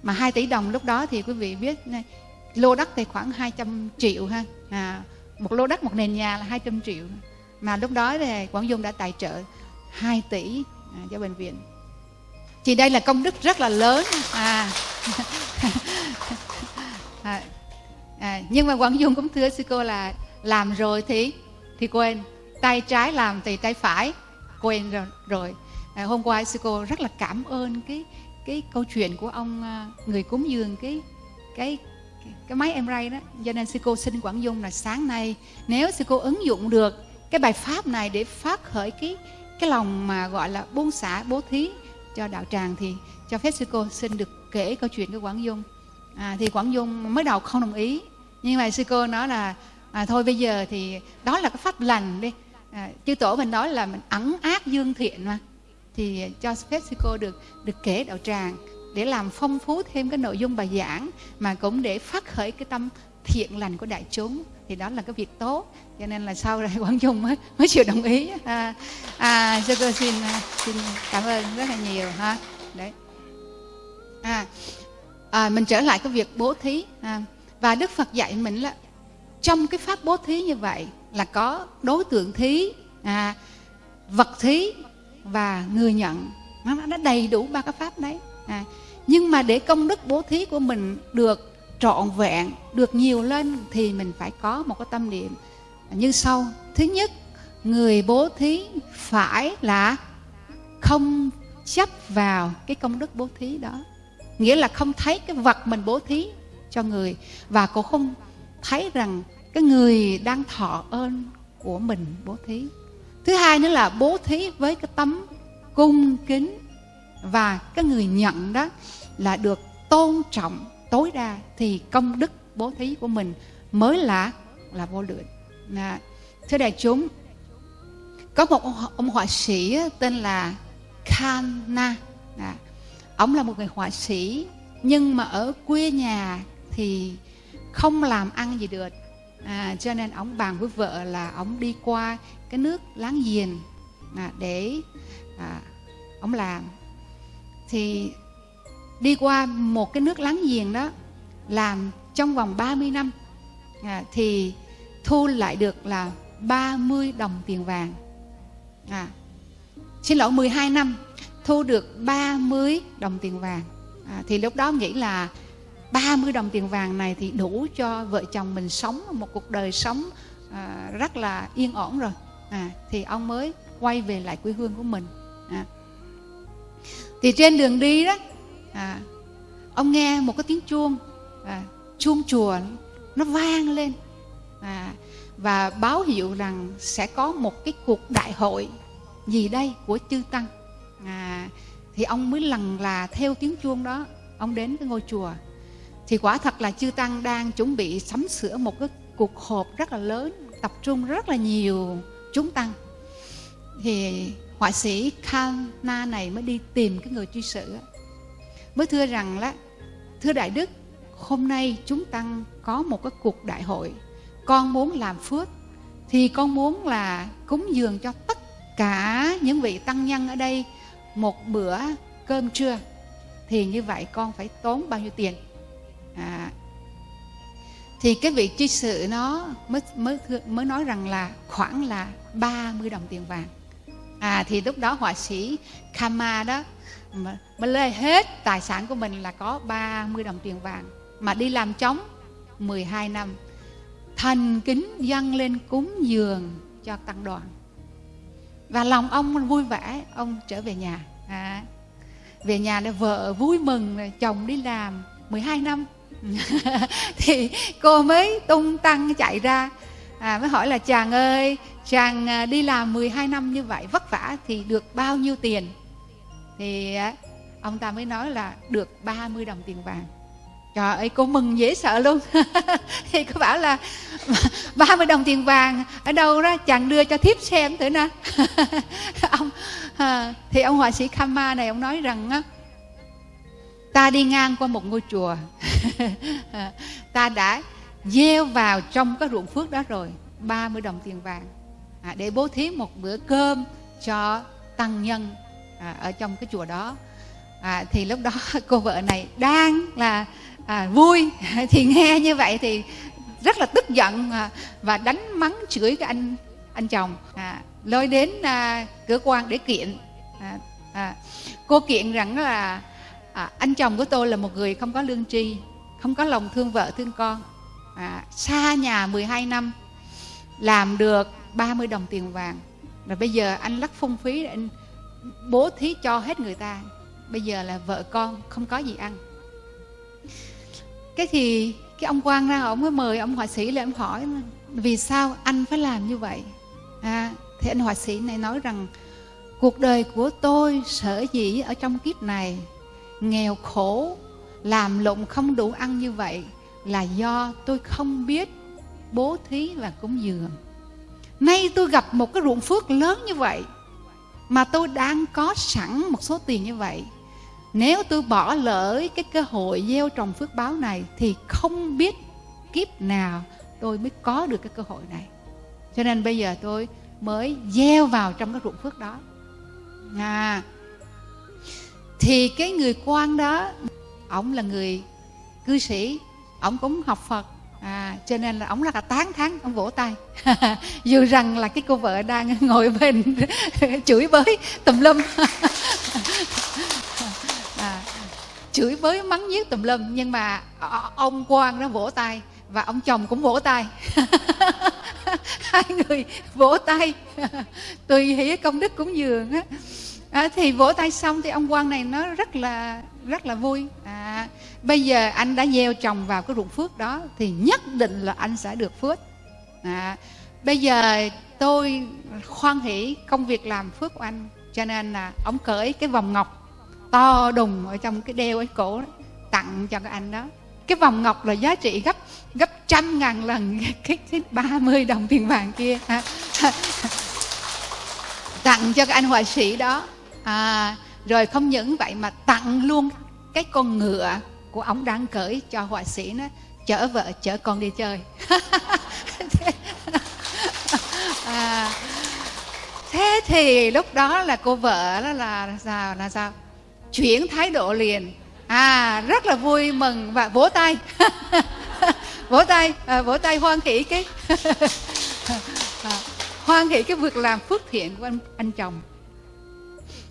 Mà 2 tỷ đồng lúc đó thì quý vị biết lô đất thì khoảng 200 triệu ha. À, một lô đất một nền nhà là 200 triệu. Mà lúc đó thì Quảng Dung đã tài trợ 2 tỷ à, cho bệnh viện. Thì đây là công đức rất là lớn. À, à, à nhưng mà Quảng Dung cũng thưa sư cô là làm rồi thì thì quên. Tay trái làm thì tay phải quên rồi, rồi. À, hôm qua sư cô rất là cảm ơn cái cái câu chuyện của ông à, người cúng dường cái cái cái máy em ray đó. Cho nên sư cô xin quảng dung là sáng nay nếu sư cô ứng dụng được cái bài pháp này để phát khởi cái cái lòng mà gọi là buông xả bố thí cho đạo tràng thì cho phép sư cô xin được kể câu chuyện của quảng dung à, thì quảng dung mới đầu không đồng ý. Nhưng mà sư cô nói là à, thôi bây giờ thì đó là cái pháp lành đi. À, chư tổ mình nói là mình ẩn ác dương thiện mà. Thì cho phép sư cô được được kể đạo tràng để làm phong phú thêm cái nội dung bài giảng mà cũng để phát khởi cái tâm thiện lành của đại chúng. Thì đó là cái việc tốt. Cho nên là sau này Quảng dung mới mới chịu đồng ý. À, à sư cô xin à, xin cảm ơn rất là nhiều ha. Đấy. À, à mình trở lại cái việc bố thí. À, và đức phật dạy mình là trong cái pháp bố thí như vậy là có đối tượng thí à, vật thí và người nhận. Nó nó đầy đủ ba cái pháp đấy. À, nhưng mà để công đức bố thí của mình được trọn vẹn được nhiều lên thì mình phải có một cái tâm niệm như sau. Thứ nhất người bố thí phải là không chấp vào cái công đức bố thí đó nghĩa là không thấy cái vật mình bố thí cho người. Và cũng không thấy rằng cái người đang thọ ơn của mình bố thí. Thứ hai nữa là bố thí với cái tấm cung kính. Và cái người nhận đó là được tôn trọng tối đa thì công đức bố thí của mình mới là là vô lượng. À, thưa đại chúng có một ông họa sĩ tên là Khanna à, ông là một người họa sĩ nhưng mà ở quê nhà thì không làm ăn gì được. À, cho nên ông bàn với vợ là ông đi qua cái nước láng giềng à, để à, ông làm. Thì đi qua một cái nước láng giềng đó làm trong vòng 30 năm à, thì thu lại được là 30 đồng tiền vàng. À, xin lỗi 12 năm thu được 30 đồng tiền vàng. À, thì lúc đó nghĩ là 30 đồng tiền vàng này thì đủ cho vợ chồng mình sống một cuộc đời sống à, rất là yên ổn rồi. À, thì ông mới quay về lại quê hương của mình. À. thì trên đường đi đó à, ông nghe một cái tiếng chuông à, chuông chùa nó vang lên. À, và báo hiệu rằng sẽ có một cái cuộc đại hội gì đây của chư tăng à, thì ông mới lần là theo tiếng chuông đó ông đến cái ngôi chùa. Thì quả thật là chư tăng đang chuẩn bị sắm sửa một cái cuộc họp rất là lớn tập trung rất là nhiều chúng tăng. Thì họa sĩ Kana này mới đi tìm cái người truy sự mới thưa rằng là thưa đại đức hôm nay chúng tăng có một cái cuộc đại hội. Con muốn làm phước thì con muốn là cúng dường cho tất cả những vị tăng nhân ở đây một bữa cơm trưa thì như vậy con phải tốn bao nhiêu tiền? À, thì cái vị tri sự nó mới mới mới nói rằng là khoảng là 30 đồng tiền vàng. À thì lúc đó họa sĩ Kama đó mà, mà hết tài sản của mình là có 30 đồng tiền vàng mà đi làm trống 12 năm thành kính dâng lên cúng dường cho tăng đoàn và lòng ông vui vẻ ông trở về nhà. À, về nhà là vợ vui mừng chồng đi làm 12 năm. Thì cô mới tung tăng chạy ra à, mới hỏi là chàng ơi chàng à, đi làm 12 năm như vậy vất vả thì được bao nhiêu tiền? Thì à, ông ta mới nói là được 30 đồng tiền vàng trời ơi cô mừng dễ sợ luôn. Thì cô bảo là 30 đồng tiền vàng ở đâu đó chàng đưa cho thiếp xem thử nè. Ông à, thì ông họa sĩ Kama này ông nói rằng á ta đi ngang qua một ngôi chùa. Ta đã gieo vào trong cái ruộng phước đó rồi 30 đồng tiền vàng. À, để bố thí một bữa cơm cho tăng nhân à, ở trong cái chùa đó. À, thì lúc đó cô vợ này đang là à, vui. Thì nghe như vậy thì rất là tức giận à, và đánh mắng chửi cái anh anh chồng. À, lôi đến à, cửa quan để kiện. À, à, cô kiện rằng là à, anh chồng của tôi là một người không có lương tri không có lòng thương vợ thương con. À, xa nhà 12 năm làm được 30 đồng tiền vàng. Rồi bây giờ anh lắc phung phí anh bố thí cho hết người ta. Bây giờ là vợ con không có gì ăn cái thì cái ông quan ra ông mới mời ông họa sĩ lên ông hỏi vì sao anh phải làm như vậy? À, thì anh họa sĩ này nói rằng cuộc đời của tôi sở dĩ ở trong kiếp này nghèo khổ làm lụng không đủ ăn như vậy là do tôi không biết bố thí và cúng dường. Nay tôi gặp một cái ruộng phước lớn như vậy mà tôi đang có sẵn một số tiền như vậy nếu tôi bỏ lỡ cái cơ hội gieo trồng phước báo này, thì không biết kiếp nào tôi mới có được cái cơ hội này. Cho nên bây giờ tôi mới gieo vào trong cái ruộng phước đó. À thì cái người quan đó ông là người cư sĩ ông cũng học phật. À cho nên là ông rất là tán thán ông vỗ tay. Dù rằng là cái cô vợ đang ngồi bên chửi bới tùm lum. chửi bới mắng nhiếc tùm lum nhưng mà ông quan nó vỗ tay và ông chồng cũng vỗ tay. Hai người vỗ tay. Tùy hỷ công đức cúng dường á. À, thì vỗ tay xong thì ông quan này nó rất là rất là vui. À, bây giờ anh đã gieo trồng vào cái ruộng phước đó thì nhất định là anh sẽ được phước. À, bây giờ tôi khoan hỷ công việc làm phước của anh cho nên là ông cởi cái vòng ngọc to đùng ở trong cái đeo ấy cổ đó, tặng cho cái anh đó. Cái vòng ngọc là giá trị gấp gấp trăm ngàn lần cái, cái 30 đồng tiền vàng kia. À, tặng cho cái anh họa sĩ đó. À, rồi không những vậy mà tặng luôn cái con ngựa của ông đang cởi cho họa sĩ nó chở vợ chở con đi chơi. À, thế thì lúc đó là cô vợ đó là sao là sao? Chuyển thái độ liền. À rất là vui mừng và vỗ tay. Vỗ tay à, vỗ tay hoan hỷ cái à, hoan hỷ cái việc làm phước thiện của anh anh chồng.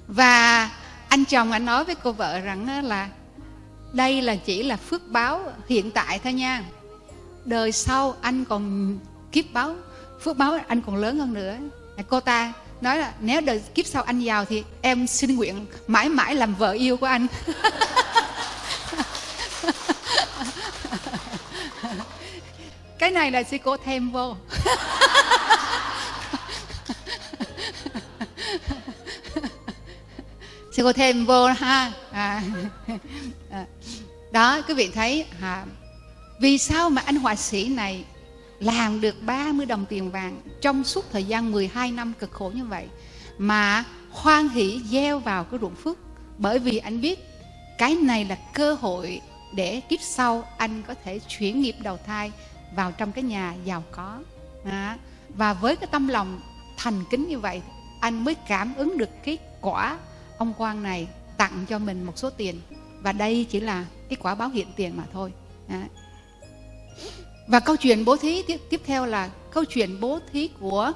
Và anh chồng anh nói với cô vợ rằng là đây là chỉ là phước báo hiện tại thôi nha. Đời sau anh còn kiếp báo phước báo anh còn lớn hơn nữa. Cô ta nói là nếu đời kiếp sau anh giàu thì em xin nguyện mãi mãi làm vợ yêu của anh. Cái này là sư cô thêm vô. Sư cô thêm vô ha. À, à. đó quý vị thấy à, vì sao mà anh họa sĩ này làm được 30 đồng tiền vàng trong suốt thời gian 12 năm cực khổ như vậy mà hoan hỷ gieo vào cái ruộng phước. Bởi vì anh biết cái này là cơ hội để kiếp sau anh có thể chuyển nghiệp đầu thai vào trong cái nhà giàu có. À, và với cái tâm lòng thành kính như vậy anh mới cảm ứng được cái quả ông quan này tặng cho mình một số tiền. Và đây chỉ là cái quả báo hiện tiền mà thôi. À và câu chuyện bố thí tiếp, tiếp theo là câu chuyện bố thí của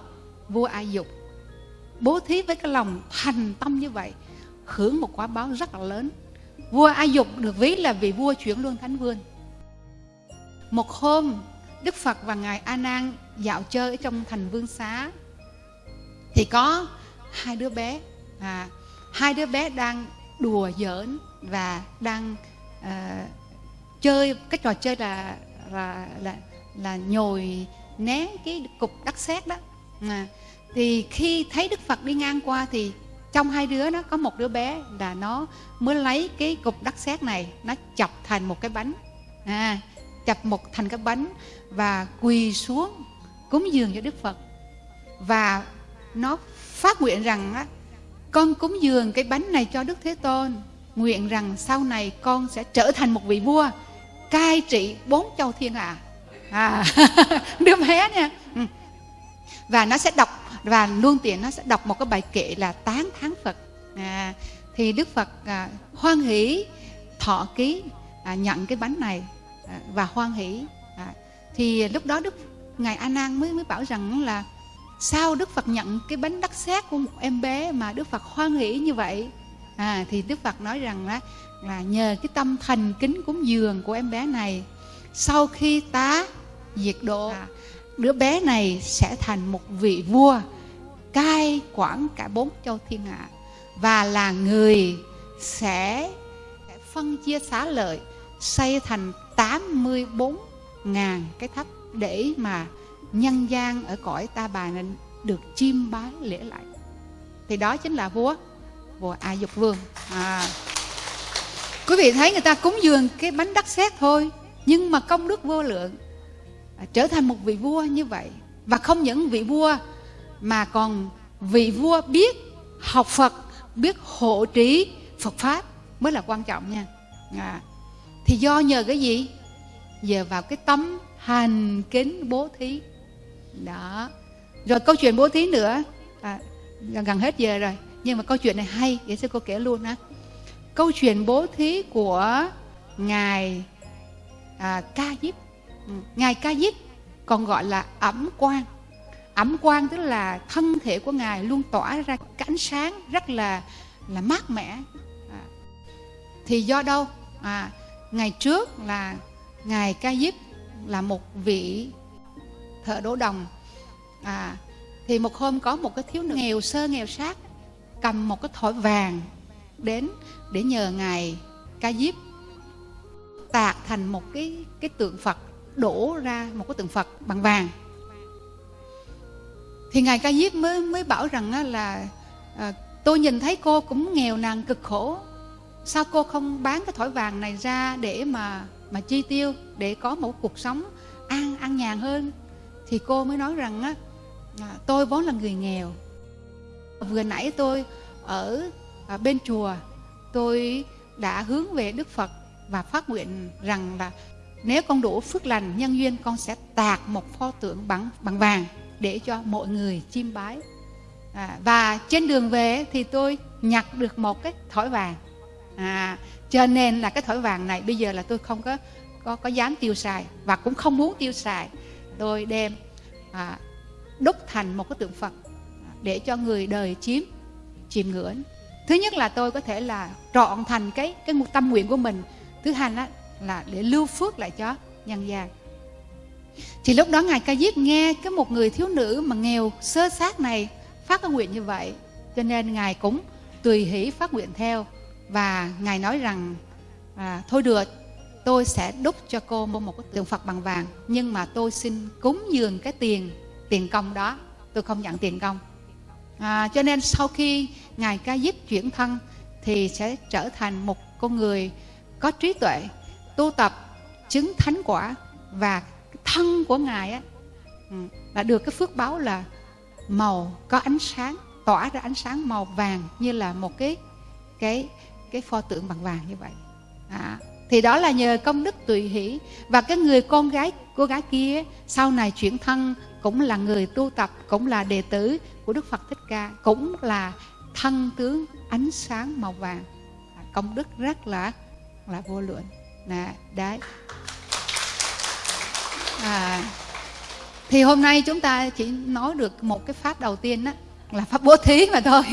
vua ai dục. Bố thí với cái lòng thành tâm như vậy hưởng một quả báo rất là lớn. Vua ai dục được ví là vị vua chuyển luân thánh vương. Một hôm đức phật và ngài a nan dạo chơi ở trong thành vương xá. Thì có hai đứa bé à, hai đứa bé đang đùa giỡn và đang uh, chơi cái trò chơi là là là là nhồi né cái cục đất sét đó. À, thì khi thấy đức phật đi ngang qua thì trong hai đứa nó có một đứa bé là nó mới lấy cái cục đất sét này nó chọc thành một cái bánh. À, chập một thành cái bánh và quỳ xuống cúng dường cho đức phật. Và nó phát nguyện rằng á, con cúng dường cái bánh này cho đức thế tôn nguyện rằng sau này con sẽ trở thành một vị vua cai trị bốn châu thiên hạ. À, đứa bé nha. Ừ. Và nó sẽ đọc và luôn tiện nó sẽ đọc một cái bài kệ là tán thán phật. À, thì đức phật à, hoan hỷ thọ ký à, nhận cái bánh này à, và hoan hỷ. À, thì lúc đó đức ngài a nan mới mới bảo rằng là sao đức phật nhận cái bánh đắc xét của một em bé mà đức phật hoan hỷ như vậy? À thì đức phật nói rằng là là nhờ cái tâm thành kính cúng dường của em bé này sau khi tá diệt độ à, đứa bé này sẽ thành một vị vua cai quản cả bốn châu thiên hạ. Và là người sẽ phân chia xá lợi xây thành 84 ngàn cái tháp để mà nhân gian ở cõi ta bà này được chiêm bái lễ lại. Thì đó chính là vua vua a dục vương. À quý vị thấy người ta cúng dường cái bánh đắc xét thôi nhưng mà công đức vô lượng à, trở thành một vị vua như vậy. Và không những vị vua mà còn vị vua biết học phật biết hộ trí phật pháp mới là quan trọng nha. À. thì do nhờ cái gì? Nhờ vào cái tấm hành kính bố thí. Đó. Rồi câu chuyện bố thí nữa à, gần hết giờ rồi nhưng mà câu chuyện này hay để sư cô kể luôn ha câu chuyện bố thí của ngài à, ca diếp ừ, ngài ca diếp còn gọi là ẩm quang. Ẩm quang tức là thân thể của ngài luôn tỏa ra cái ánh sáng rất là là mát mẻ. À, thì do đâu? À, ngày trước là ngài ca diếp là một vị thợ đổ đồng. À thì một hôm có một cái thiếu nữ nghèo sơ nghèo sát cầm một cái thỏi vàng đến để nhờ ngài ca diếp tạc thành một cái cái tượng phật đổ ra một cái tượng phật bằng vàng. Thì ngài ca diếp mới mới bảo rằng là à, tôi nhìn thấy cô cũng nghèo nàn cực khổ. Sao cô không bán cái thỏi vàng này ra để mà mà chi tiêu để có một cuộc sống an an nhàn hơn? Thì cô mới nói rằng á à, tôi vốn là người nghèo. Vừa nãy tôi ở à, bên chùa tôi đã hướng về đức phật và phát nguyện rằng là nếu con đủ phước lành nhân duyên con sẽ tạc một pho tượng bằng bằng vàng để cho mọi người chiêm bái. À, và trên đường về thì tôi nhặt được một cái thỏi vàng. À, cho nên là cái thỏi vàng này bây giờ là tôi không có có có dám tiêu xài và cũng không muốn tiêu xài. Tôi đem à, đúc thành một cái tượng phật để cho người đời chiếm chiêm ngưỡng thứ nhất là tôi có thể là trọn thành cái cái một tâm nguyện của mình. Thứ hai là là để lưu phước lại cho nhân gian. Thì lúc đó ngài ca diếp nghe cái một người thiếu nữ mà nghèo sơ sát này phát cái nguyện như vậy. Cho nên ngài cũng tùy hỷ phát nguyện theo. Và ngài nói rằng à, thôi được tôi sẽ đúc cho cô một cái tượng phật bằng vàng. Nhưng mà tôi xin cúng dường cái tiền tiền công đó. Tôi không nhận tiền công à, cho nên sau khi ngài ca diếp chuyển thân thì sẽ trở thành một con người có trí tuệ tu tập chứng thánh quả và thân của ngài á ừ, là được cái phước báo là màu có ánh sáng tỏa ra ánh sáng màu vàng như là một cái cái cái pho tượng bằng vàng như vậy. À, thì đó là nhờ công đức tùy hỷ và cái người con gái cô gái kia sau này chuyển thân cũng là người tu tập cũng là đệ tử của đức phật thích ca cũng là thân tướng ánh sáng màu vàng. Công đức rất là là vô lượng. Nè đấy. À, thì hôm nay chúng ta chỉ nói được một cái pháp đầu tiên đó là pháp bố thí mà thôi.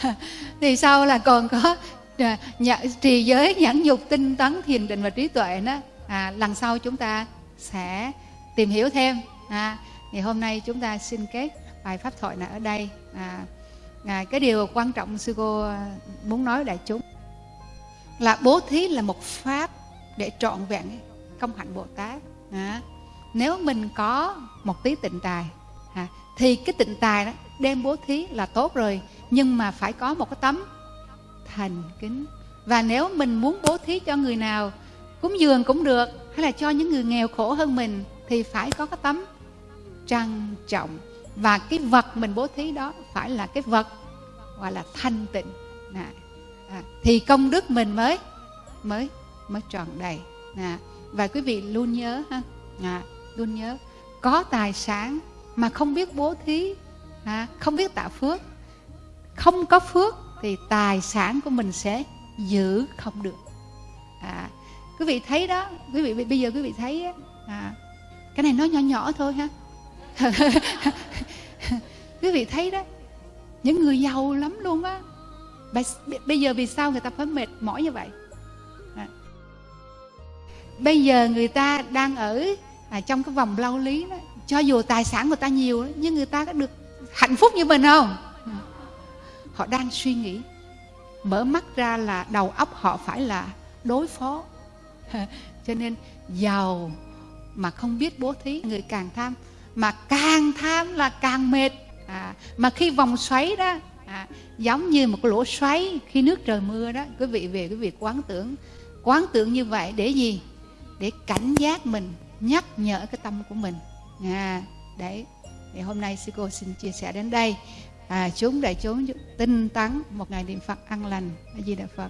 Thì sau là còn có à, nhận, trì giới nhẫn nhục tinh tấn thiền định và trí tuệ đó à, lần sau chúng ta sẽ tìm hiểu thêm. À, ngày hôm nay chúng ta xin kết bài pháp thoại này ở đây. À, à, cái điều quan trọng sư cô à, muốn nói đại chúng là bố thí là một pháp để trọn vẹn công hạnh bồ tát. À, nếu mình có một tí tịnh tài à, thì cái tịnh tài đó đem bố thí là tốt rồi nhưng mà phải có một cái tấm thành kính. Và nếu mình muốn bố thí cho người nào cúng dường cũng được hay là cho những người nghèo khổ hơn mình thì phải có cái tấm trang trọng. Và cái vật mình bố thí đó phải là cái vật gọi là thanh tịnh. À, à, thì công đức mình mới mới mới tròn đầy. À, và quý vị luôn nhớ ha à, luôn nhớ có tài sản mà không biết bố thí à, không biết tạo phước không có phước thì tài sản của mình sẽ giữ không được. À, quý vị thấy đó quý vị bây giờ quý vị thấy à, cái này nói nhỏ nhỏ thôi ha. quý vị thấy đó những người giàu lắm luôn á. Bây giờ vì sao người ta phải mệt mỏi như vậy? À. bây giờ người ta đang ở à, trong cái vòng lao lý đó cho dù tài sản người ta nhiều nhưng người ta có được hạnh phúc như mình không? À. Họ đang suy nghĩ mở mắt ra là đầu óc họ phải là đối phó. Cho nên giàu mà không biết bố thí người càng tham mà càng tham là càng mệt. À, mà khi vòng xoáy đó à, giống như một cái lỗ xoáy khi nước trời mưa đó quý vị về quý vị quán tưởng. Quán tưởng như vậy để gì? Để cảnh giác mình nhắc nhở cái tâm của mình. À, đấy thì hôm nay sư cô xin chia sẻ đến đây. À, chúng đại chúng tinh tấn một ngày niệm phật an lành. A di đà phật.